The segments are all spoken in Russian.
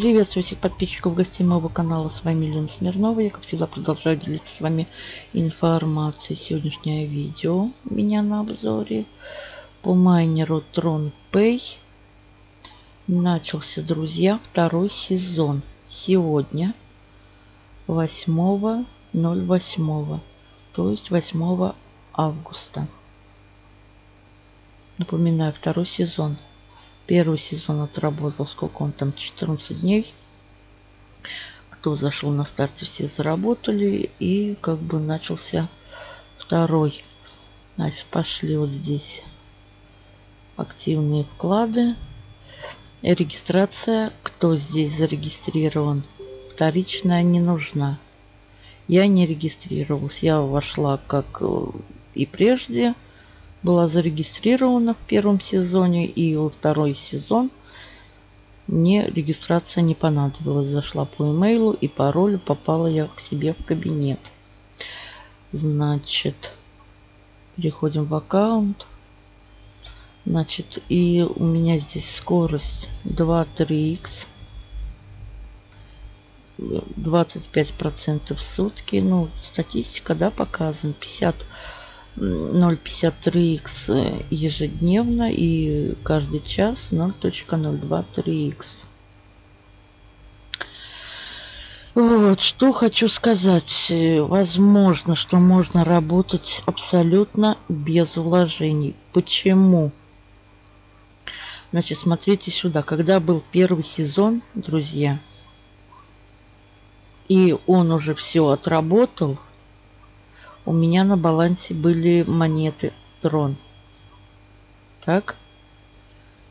Приветствую всех подписчиков гостей моего канала. С вами Лена Смирнова. Я, как всегда, продолжаю делиться с вами информацией. Сегодняшнее видео у меня на обзоре по майнеру TronPay. Начался, друзья, второй сезон. Сегодня 8.08, то есть 8 августа. Напоминаю, второй сезон. Первый сезон отработал, сколько он там, 14 дней. Кто зашел на старте, все заработали. И как бы начался второй. Значит, пошли вот здесь активные вклады. Регистрация. Кто здесь зарегистрирован? Вторичная не нужна. Я не регистрировалась. Я вошла как э, и прежде была зарегистрирована в первом сезоне и во второй сезон мне регистрация не понадобилась. Зашла по имейлу и паролю попала я к себе в кабинет. Значит, переходим в аккаунт. Значит, и у меня здесь скорость 2-3х. 25% в сутки. Ну, статистика, да, показана. 50 0.53x ежедневно и каждый час 0.023x. Вот, что хочу сказать. Возможно, что можно работать абсолютно без вложений. Почему? Значит, смотрите сюда. Когда был первый сезон, друзья, и он уже все отработал, у меня на балансе были монеты трон. Так.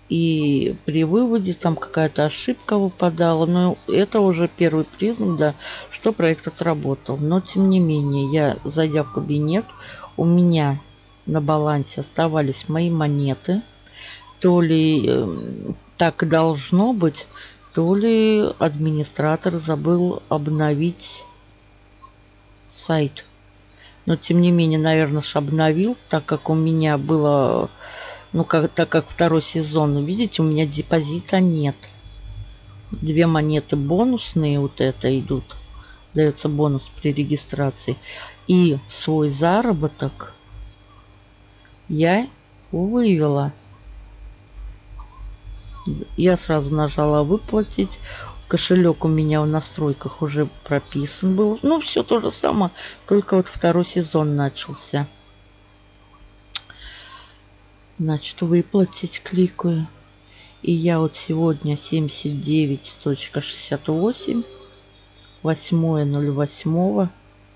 И при выводе там какая-то ошибка выпадала. Но это уже первый признак, да, что проект отработал. Но тем не менее, я, зайдя в кабинет, у меня на балансе оставались мои монеты. То ли э, так должно быть, то ли администратор забыл обновить сайт. Но тем не менее, наверное, обновил, так как у меня было, ну, как, так как второй сезон, видите, у меня депозита нет. Две монеты бонусные вот это идут. Дается бонус при регистрации. И свой заработок я вывела. Я сразу нажала выплатить. Кошелек у меня в настройках уже прописан был. Ну, все то же самое, только вот второй сезон начался. Значит, выплатить кликаю. И я вот сегодня 79.68, 8.08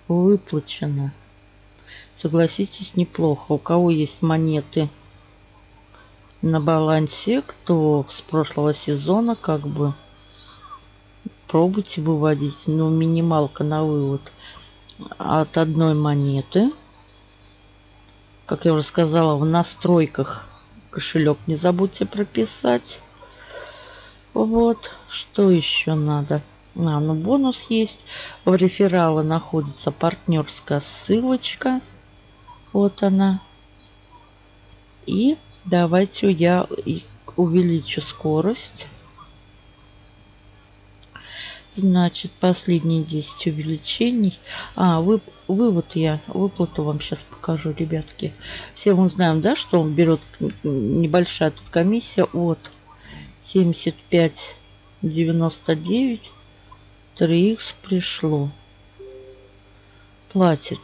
выплачено. Согласитесь, неплохо. У кого есть монеты на балансе, кто с прошлого сезона как бы Пробуйте выводить, но ну, минималка на вывод от одной монеты. Как я уже сказала, в настройках кошелек не забудьте прописать. Вот, что еще надо? А, ну бонус есть. В рефералы находится партнерская ссылочка. Вот она. И давайте я увеличу скорость. Значит, последние 10 увеличений. А, вы, вывод я, выплату вам сейчас покажу, ребятки. Все мы знаем, да, что он берет небольшая тут комиссия от 75,99. 3х пришло. Платит.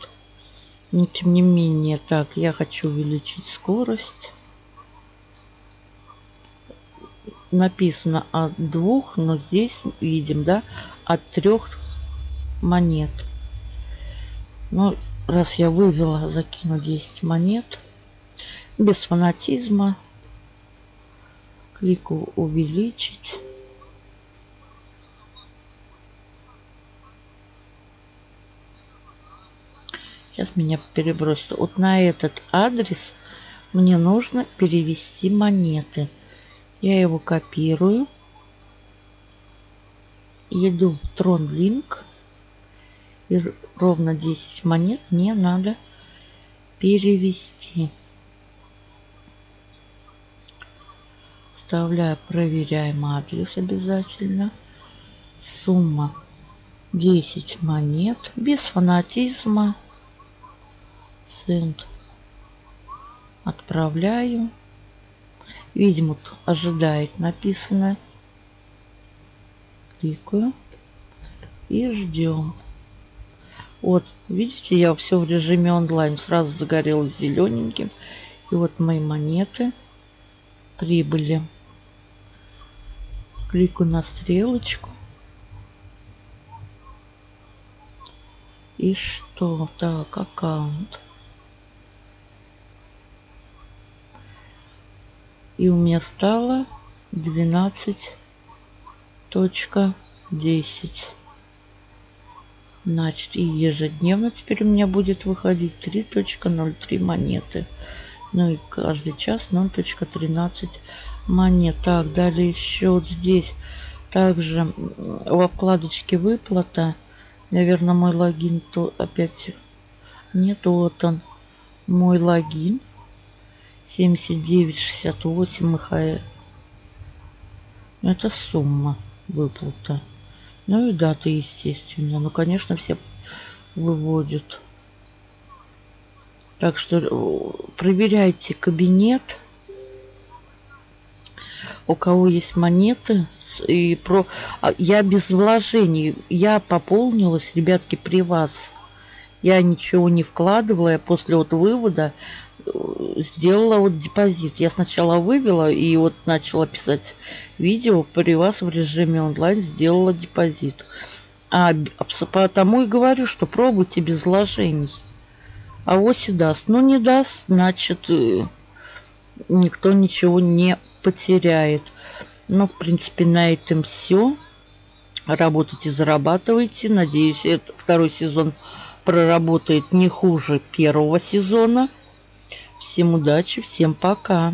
Но тем не менее, так, я хочу увеличить скорость написано от двух, но здесь видим, да, от трех монет. Ну, раз я вывела, закину 10 монет. Без фанатизма. Клику увеличить. Сейчас меня перебросит. Вот на этот адрес мне нужно перевести монеты. Я его копирую. Иду в Tron Link. И ровно 10 монет мне надо перевести. Вставляю проверяем адрес обязательно. Сумма 10 монет. Без фанатизма. Сент. Отправляю. Видимо, ожидает написано. Кликаю. И ждем. Вот, видите, я все в режиме онлайн. Сразу загорелось зелененьким. И вот мои монеты прибыли. Кликаю на стрелочку. И что? Так, аккаунт. И у меня стало 12.10. Значит, и ежедневно теперь у меня будет выходить 3.03 монеты. Ну и каждый час 0.13 монет. Так, далее вот здесь также во вкладочке выплата. Наверное, мой логин то опять... Нет, вот он. Мой логин. 79,68 МХ. Это сумма выплата. Ну и даты, естественно. Ну, конечно, все выводят. Так что э, проверяйте кабинет. У кого есть монеты. И про... А, я без вложений. Я пополнилась, ребятки, при вас. Я ничего не вкладывала. Я после вот вывода сделала вот депозит. Я сначала вывела и вот начала писать видео. При вас в режиме онлайн сделала депозит. А потому и говорю, что пробуйте без вложений. А оси даст. Ну, не даст, значит, э, никто ничего не потеряет. Ну, в принципе, на этом все. Работайте, зарабатывайте. Надеюсь, это второй сезон проработает не хуже первого сезона. Всем удачи, всем пока.